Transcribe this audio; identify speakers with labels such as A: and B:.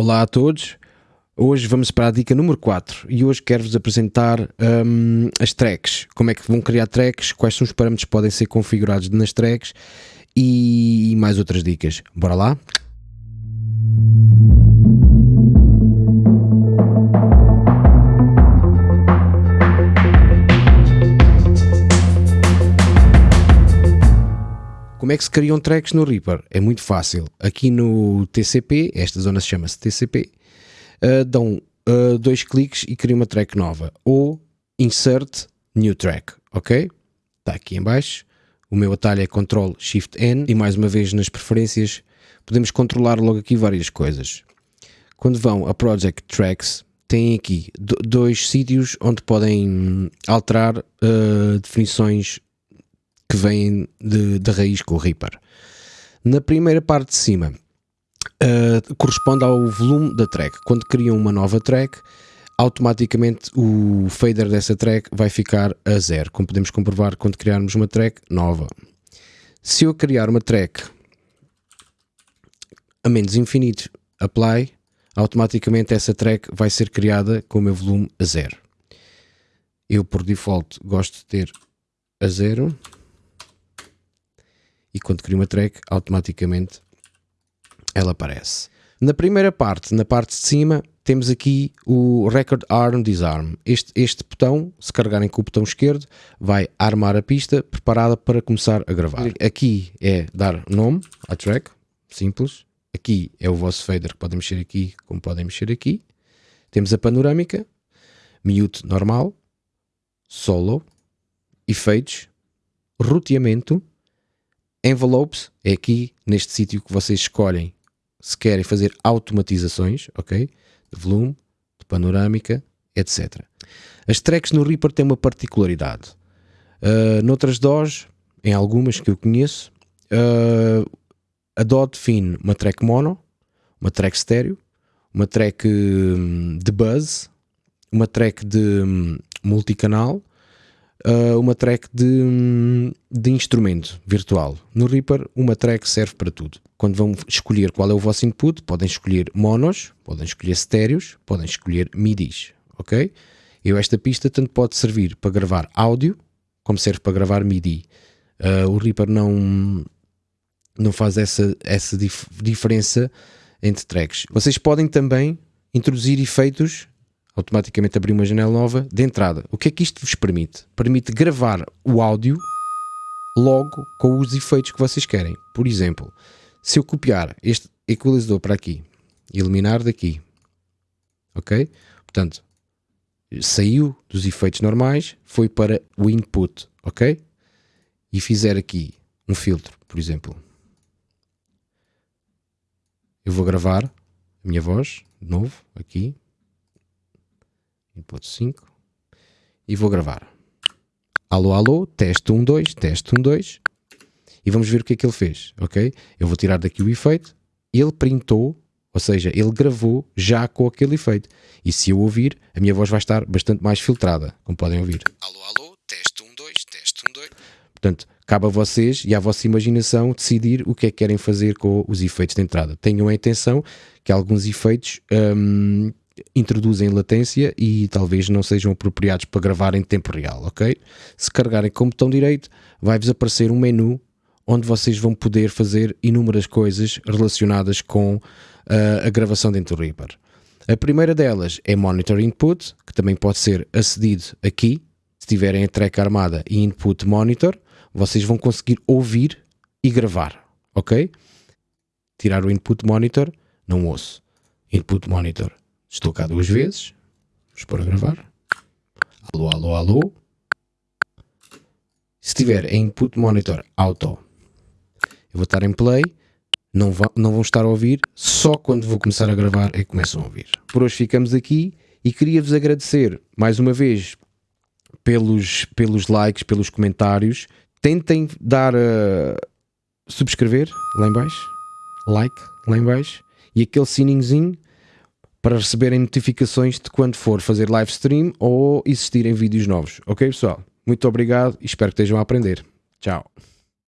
A: Olá a todos, hoje vamos para a dica número 4 e hoje quero-vos apresentar um, as tracks, como é que vão criar tracks, quais são os parâmetros que podem ser configurados nas tracks e mais outras dicas. Bora lá? Como é que se criam tracks no Reaper? É muito fácil. Aqui no TCP, esta zona se chama-se TCP, uh, dão uh, dois cliques e criam uma track nova. Ou Insert New Track, ok? Está aqui em baixo. O meu atalho é Ctrl Shift N e mais uma vez nas preferências podemos controlar logo aqui várias coisas. Quando vão a Project Tracks, têm aqui dois sítios onde podem alterar uh, definições que vêm de, de raiz com o Reaper. Na primeira parte de cima, uh, corresponde ao volume da track. Quando criam uma nova track, automaticamente o fader dessa track vai ficar a zero, como podemos comprovar quando criarmos uma track nova. Se eu criar uma track a menos infinito, apply, automaticamente essa track vai ser criada com o meu volume a zero. Eu por default gosto de ter a zero e quando crio uma track, automaticamente ela aparece. Na primeira parte, na parte de cima, temos aqui o Record Arm Disarm. Este, este botão, se carregarem com o botão esquerdo, vai armar a pista preparada para começar a gravar. Aqui é dar nome à track, simples. Aqui é o vosso fader que podem mexer aqui, como podem mexer aqui. Temos a panorâmica, mute normal, solo, efeitos, roteamento, Envelopes é aqui neste sítio que vocês escolhem se querem fazer automatizações, ok? De volume, de panorâmica, etc. As tracks no Reaper têm uma particularidade. Uh, noutras DOS, em algumas que eu conheço, uh, a DO define uma track mono, uma track estéreo, uma track hum, de buzz, uma track de hum, multicanal uh, uma track de, de instrumento virtual. No Reaper, uma track serve para tudo. Quando vão escolher qual é o vosso input, podem escolher monos, podem escolher estéreos, podem escolher midis, ok? Eu esta pista tanto pode servir para gravar áudio, como serve para gravar MIDI. Uh, o Reaper não, não faz essa, essa dif diferença entre tracks. Vocês podem também introduzir efeitos automaticamente abrir uma janela nova de entrada. O que é que isto vos permite? Permite gravar o áudio logo com os efeitos que vocês querem. Por exemplo, se eu copiar este equalizador para aqui eliminar daqui, ok? Portanto, saiu dos efeitos normais, foi para o input, ok? E fizer aqui um filtro, por exemplo. Eu vou gravar a minha voz, de novo, aqui, input 5 e vou gravar. Alô, alô, teste 1, 2, teste 1, 2 e vamos ver o que é que ele fez, ok? Eu vou tirar daqui o efeito, ele printou, ou seja, ele gravou já com aquele efeito e se eu ouvir, a minha voz vai estar bastante mais filtrada, como podem ouvir. Alô, alô, teste 1, 2, teste 1, 2 Portanto, cabe a vocês e à vossa imaginação decidir o que é que querem fazer com os efeitos de entrada. Tenham a atenção que alguns efeitos hum, introduzem latência e talvez não sejam apropriados para gravar em tempo real, ok? Se carregarem com o botão direito, vai-vos aparecer um menu onde vocês vão poder fazer inúmeras coisas relacionadas com uh, a gravação dentro do Reaper. A primeira delas é Monitor Input, que também pode ser acedido aqui. Se tiverem a track armada e Input Monitor, vocês vão conseguir ouvir e gravar, ok? Tirar o Input Monitor, não ouço. Input Monitor Estou cá duas vezes. Vamos pôr a gravar. Alô, alô, alô. Se tiver em input monitor auto, eu vou estar em play. Não, vão, não vão estar a ouvir. Só quando vou começar a gravar é que começam a ouvir. Por hoje ficamos aqui e queria-vos agradecer mais uma vez pelos, pelos likes, pelos comentários. Tentem dar a subscrever lá em baixo, like lá em baixo e aquele sininhozinho para receberem notificações de quando for fazer live stream ou existirem vídeos novos. Ok, pessoal? Muito obrigado e espero que estejam a aprender. Tchau.